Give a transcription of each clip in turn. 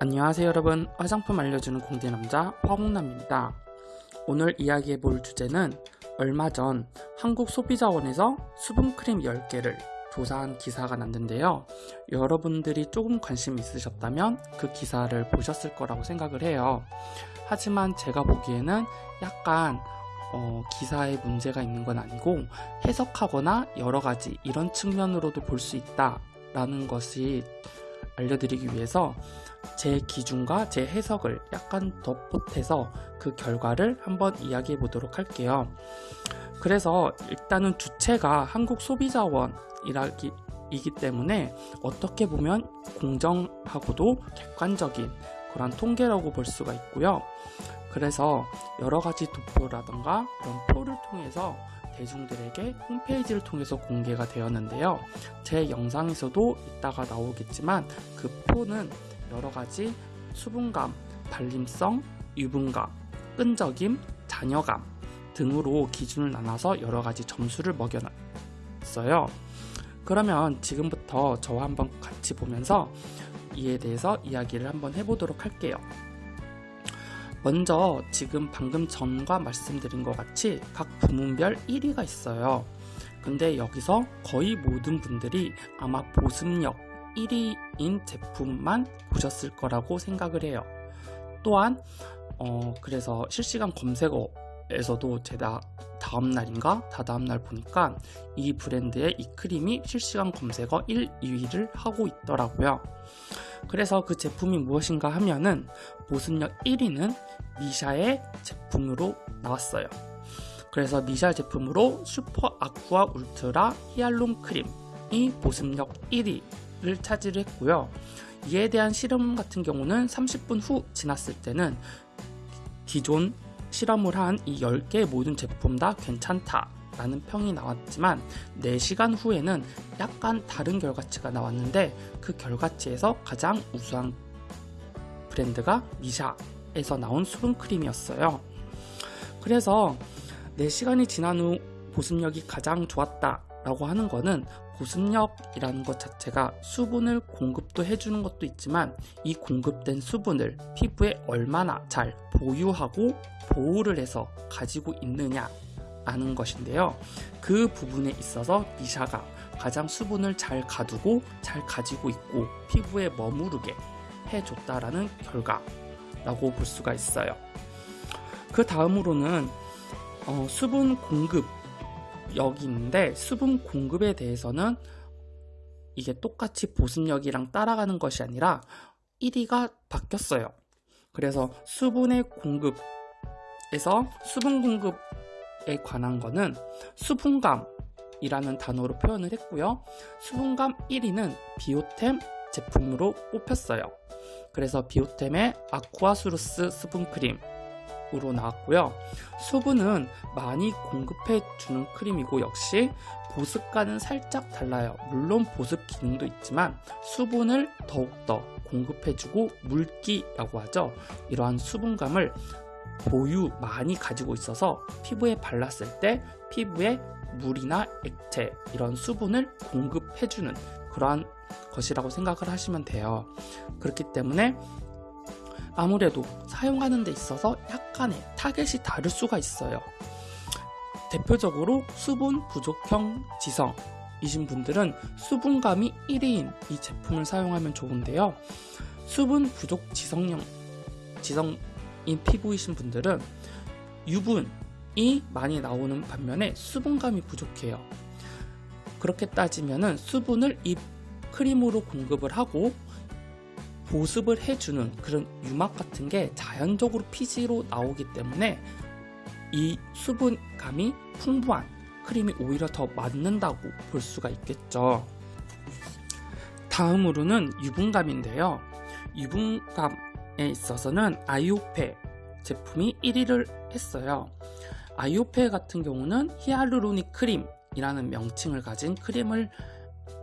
안녕하세요 여러분. 화장품 알려주는 공대남자 화공남입니다. 오늘 이야기해 볼 주제는 얼마 전 한국소비자원에서 수분크림 10개를 조사한 기사가 났는데요. 여러분들이 조금 관심 있으셨다면 그 기사를 보셨을 거라고 생각을 해요. 하지만 제가 보기에는 약간 어, 기사에 문제가 있는 건 아니고 해석하거나 여러 가지 이런 측면으로도 볼 수 있다 라는 것이 알려드리기 위해서 제 기준과 제 해석을 약간 더 보태서 그 결과를 한번 이야기해 보도록 할게요. 그래서 일단은 주체가 한국 소비자원이라기 이기 때문에 어떻게 보면 공정하고도 객관적인 그런 통계라고 볼 수가 있고요. 그래서 여러 가지 도표라던가 그런 표를 통해서 대중들에게 홈페이지를 통해서 공개가 되었는데요. 제 영상에서도 이따가 나오겠지만 그 표는 여러 가지 수분감, 발림성, 유분감, 끈적임, 잔여감 등으로 기준을 나눠서 여러 가지 점수를 먹여놨어요. 그러면 지금부터 저와 한번 같이 보면서 이에 대해서 이야기를 한번 해보도록 할게요. 먼저 지금 방금 전과 말씀드린 것 같이 각 부문별 1위가 있어요. 근데 여기서 거의 모든 분들이 아마 보습력 1위인 제품만 보셨을 거라고 생각을 해요. 또한 어 그래서 실시간 검색어 에서도 제가 다음 날인가 다다음 날 보니까 이 브랜드의 이 크림이 실시간 검색어 1, 2위를 하고 있더라고요. 그래서 그 제품이 무엇인가 하면은 보습력 1위는 미샤의 제품으로 나왔어요. 그래서 미샤 제품으로 슈퍼 아쿠아 울트라 히알론 크림이 보습력 1위를 차지했고요. 이에 대한 실험 같은 경우는 30분 후 지났을 때는 기존 실험을 한 이 10개 모든 제품 다 괜찮다 라는 평이 나왔지만 4시간 후에는 약간 다른 결과치가 나왔는데 그 결과치에서 가장 우수한 브랜드가 미샤에서 나온 수분크림이었어요. 그래서 4시간이 지난 후 보습력이 가장 좋았다 라고 하는 거는 보습력이라는 것 자체가 수분을 공급도 해주는 것도 있지만 이 공급된 수분을 피부에 얼마나 잘 보유하고 보호를 해서 가지고 있느냐 아는 것인데요. 그 부분에 있어서 미샤가 가장 수분을 잘 가두고 잘 가지고 있고 피부에 머무르게 해줬다라는 결과라고 볼 수가 있어요. 그 다음으로는 어, 수분 공급 여기 있는데 수분 공급에 대해서는 이게 똑같이 보습력이랑 따라가는 것이 아니라 1위가 바뀌었어요. 그래서 수분의 공급에서 수분 공급 에 관한 거는 수분감이라는 단어로 표현을 했고요. 수분감 1위는 비오템 제품으로 뽑혔어요. 그래서 비오템의 아쿠아수루스 수분크림 으로 나왔고요. 수분은 많이 공급해 주는 크림이고 역시 보습과는 살짝 달라요. 물론 보습 기능도 있지만 수분을 더욱더 공급해 주고 물기라고 하죠. 이러한 수분감을 보유 많이 가지고 있어서 피부에 발랐을 때 피부에 물이나 액체 이런 수분을 공급해주는 그러한 것이라고 생각을 하시면 돼요. 그렇기 때문에 아무래도 사용하는 데 있어서 약간의 타겟이 다를 수가 있어요. 대표적으로 수분 부족형 지성 이신 분들은 수분감이 1위인 이 제품을 사용하면 좋은데요. 수분 부족 지성형 지성 인 피부이신 분들은 유분이 많이 나오는 반면에 수분감이 부족해요. 그렇게 따지면 수분을 이 크림으로 공급을 하고 보습을 해주는 그런 유막 같은 게 자연적으로 피지로 나오기 때문에 이 수분감이 풍부한 크림이 오히려 더 맞는다고 볼 수가 있겠죠. 다음으로는 유분감인데요. 유분감 에 있어서는 아이오페 제품이 1위를 했어요. 아이오페 같은 경우는 hyaluronic 크림이라는 명칭을 가진 크림을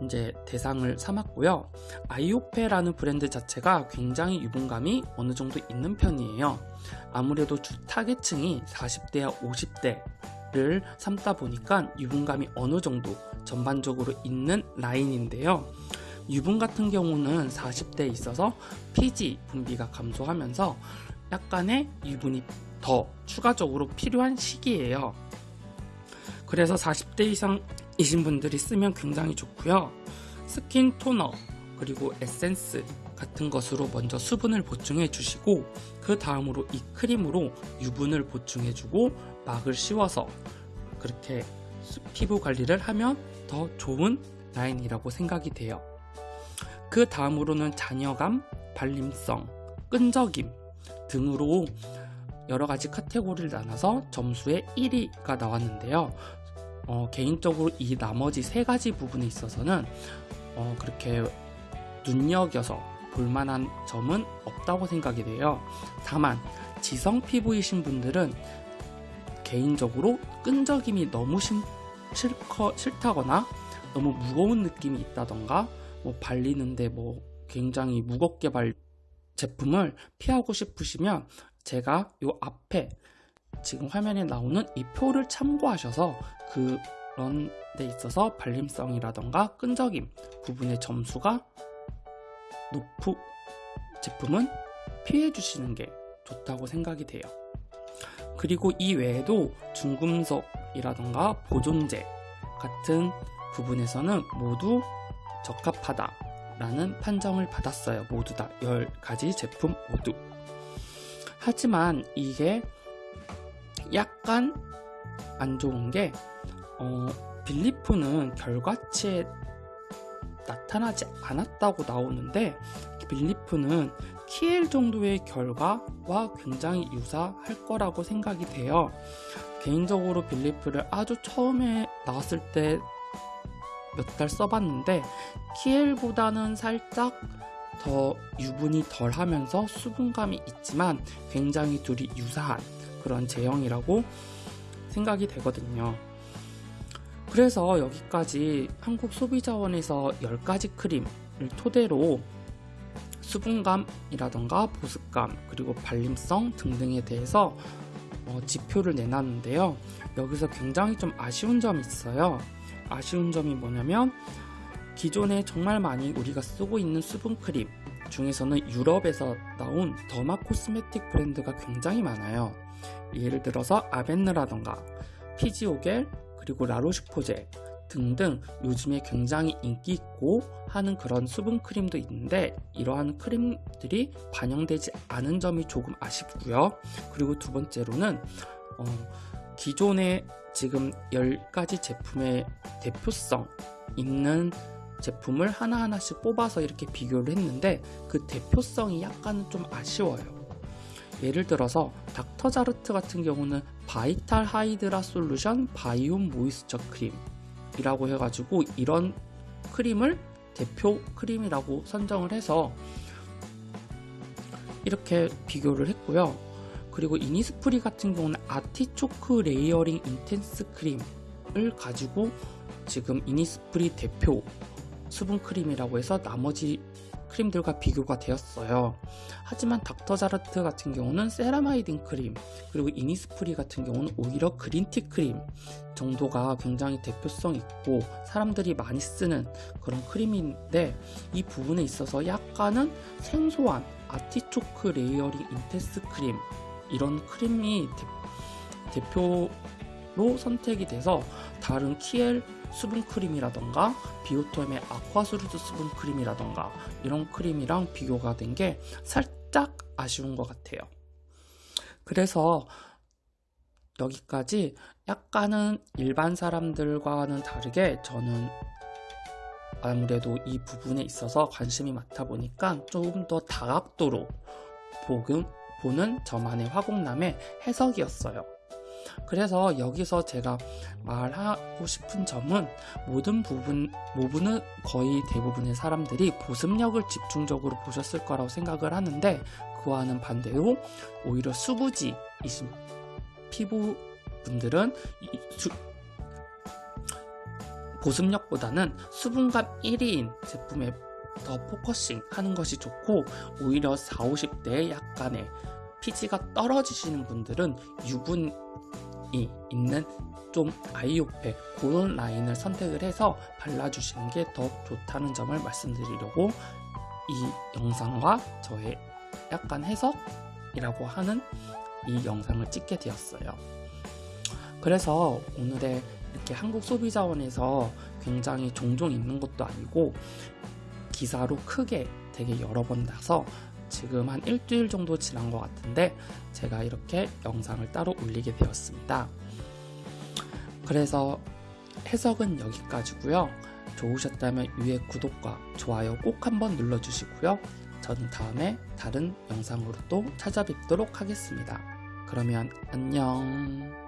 이제 대상을 삼았고요. 아이오페라는 브랜드 자체가 굉장히 유분감이 어느 정도 있는 편이에요. 아무래도 주 타겟층이 40대와 50대를 삼다 보니까 유분감이 어느 정도 전반적으로 있는 라인인데요. 유분 같은 경우는 40대에 있어서 피지 분비가 감소하면서 약간의 유분이 더 추가적으로 필요한 시기예요. 그래서 40대 이상이신 분들이 쓰면 굉장히 좋고요. 스킨 토너 그리고 에센스 같은 것으로 먼저 수분을 보충해 주시고 그 다음으로 이 크림으로 유분을 보충해 주고 막을 씌워서 그렇게 피부 관리를 하면 더 좋은 라인이라고 생각이 돼요. 그 다음으로는 잔여감, 발림성, 끈적임 등으로 여러 가지 카테고리를 나눠서 점수에 1위가 나왔는데요. 어, 개인적으로 이 나머지 세 가지 부분에 있어서는 어, 그렇게 눈여겨서 볼만한 점은 없다고 생각이 돼요. 다만 지성 피부이신 분들은 개인적으로 끈적임이 너무 심, 싫거, 싫다거나 너무 무거운 느낌이 있다던가 뭐 발리는데 뭐 굉장히 무겁게 발 제품을 피하고 싶으시면 제가 요 앞에 지금 화면에 나오는 이 표를 참고하셔서 그런 데 있어서 발림성이라던가 끈적임 부분의 점수가 높은 제품은 피해 주시는 게 좋다고 생각이 돼요. 그리고 이 외에도 중금속이라던가 보존제 같은 부분에서는 모두 적합하다라는 판정을 받았어요. 모두 다 10가지 제품 모두. 하지만 이게 약간 안 좋은 게 어, 빌리프는 결과치에 나타나지 않았다고 나오는데 빌리프는 키엘 정도의 결과와 굉장히 유사할 거라고 생각이 돼요. 개인적으로 빌리프를 아주 처음에 나왔을 때 몇 달 써봤는데 키엘보다는 살짝 더 유분이 덜 하면서 수분감이 있지만 굉장히 둘이 유사한 그런 제형이라고 생각이 되거든요. 그래서 여기까지 한국 소비자원에서 10가지 크림을 토대로 수분감이라던가 보습감 그리고 발림성 등등에 대해서 어, 지표를 내놨는데요. 여기서 굉장히 좀 아쉬운 점이 있어요. 아쉬운 점이 뭐냐면 기존에 정말 많이 우리가 쓰고 있는 수분크림 중에서는 유럽에서 나온 더마 코스메틱 브랜드가 굉장히 많아요. 예를 들어서 아벤느라던가 피지오겔 그리고 라로슈포제 등등 요즘에 굉장히 인기 있고 하는 그런 수분 크림도 있는데 이러한 크림들이 반영되지 않은 점이 조금 아쉽고요. 그리고 두 번째로는 어, 기존의 지금 10가지 제품의 대표성 있는 제품을 하나하나씩 뽑아서 이렇게 비교를 했는데 그 대표성이 약간 좀 아쉬워요. 예를 들어서 닥터자르트 같은 경우는 Vital Hydra Solution Biome Moisture 크림이라고 해가지고 이런 크림을 대표 크림이라고 선정을 해서 이렇게 비교를 했고요. 그리고 이니스프리 같은 경우는 artichoke layering intense 크림을 가지고 지금 이니스프리 대표 수분 크림이라고 해서 나머지 크림들과 비교가 되었어요. 하지만 닥터자르트 같은 경우는 세라마이딘 크림 그리고 이니스프리 같은 경우는 오히려 그린티 크림 정도가 굉장히 대표성 있고 사람들이 많이 쓰는 그런 크림인데 이 부분에 있어서 약간은 생소한 아티초크 레이어링 인텐스 크림 이런 크림이 대, 대표로 선택이 돼서 다른 키엘 수분 크림이라던가 비오템의 아쿠아수르스 수분 크림이라던가 이런 크림이랑 비교가 된 게 살짝 아쉬운 것 같아요. 그래서 여기까지 약간은 일반 사람들과는 다르게 저는 아무래도 이 부분에 있어서 관심이 많다 보니까 조금 더 다각도로 보는 저만의 화공남의 해석이었어요. 그래서 여기서 제가 말하고 싶은 점은 모든 부분, 부분은 거의 대부분의 사람들이 보습력을 집중적으로 보셨을 거라고 생각을 하는데 그와는 반대로 오히려 수부지이신 피부 분들은 수, 보습력보다는 수분감 1위인 제품에 더 focusing 하는 것이 좋고 오히려 4, 50대에 약간의 피지가 떨어지시는 분들은 유분 있는 좀 아이오페 그런 라인을 선택을 해서 발라주시는 게 더 좋다는 점을 말씀드리려고 이 영상과 저의 약간 해석이라고 하는 이 영상을 찍게 되었어요. 그래서 오늘의 이렇게 한국 소비자원에서 굉장히 종종 있는 것도 아니고 기사로 크게 되게 여러 번 나서 지금 한 일주일 정도 지난 것 같은데 제가 이렇게 영상을 따로 올리게 되었습니다. 그래서 해석은 여기까지고요. 좋으셨다면 위에 구독과 좋아요 꼭 한번 눌러주시고요. 저는 다음에 다른 영상으로 또 찾아뵙도록 하겠습니다. 그러면 안녕.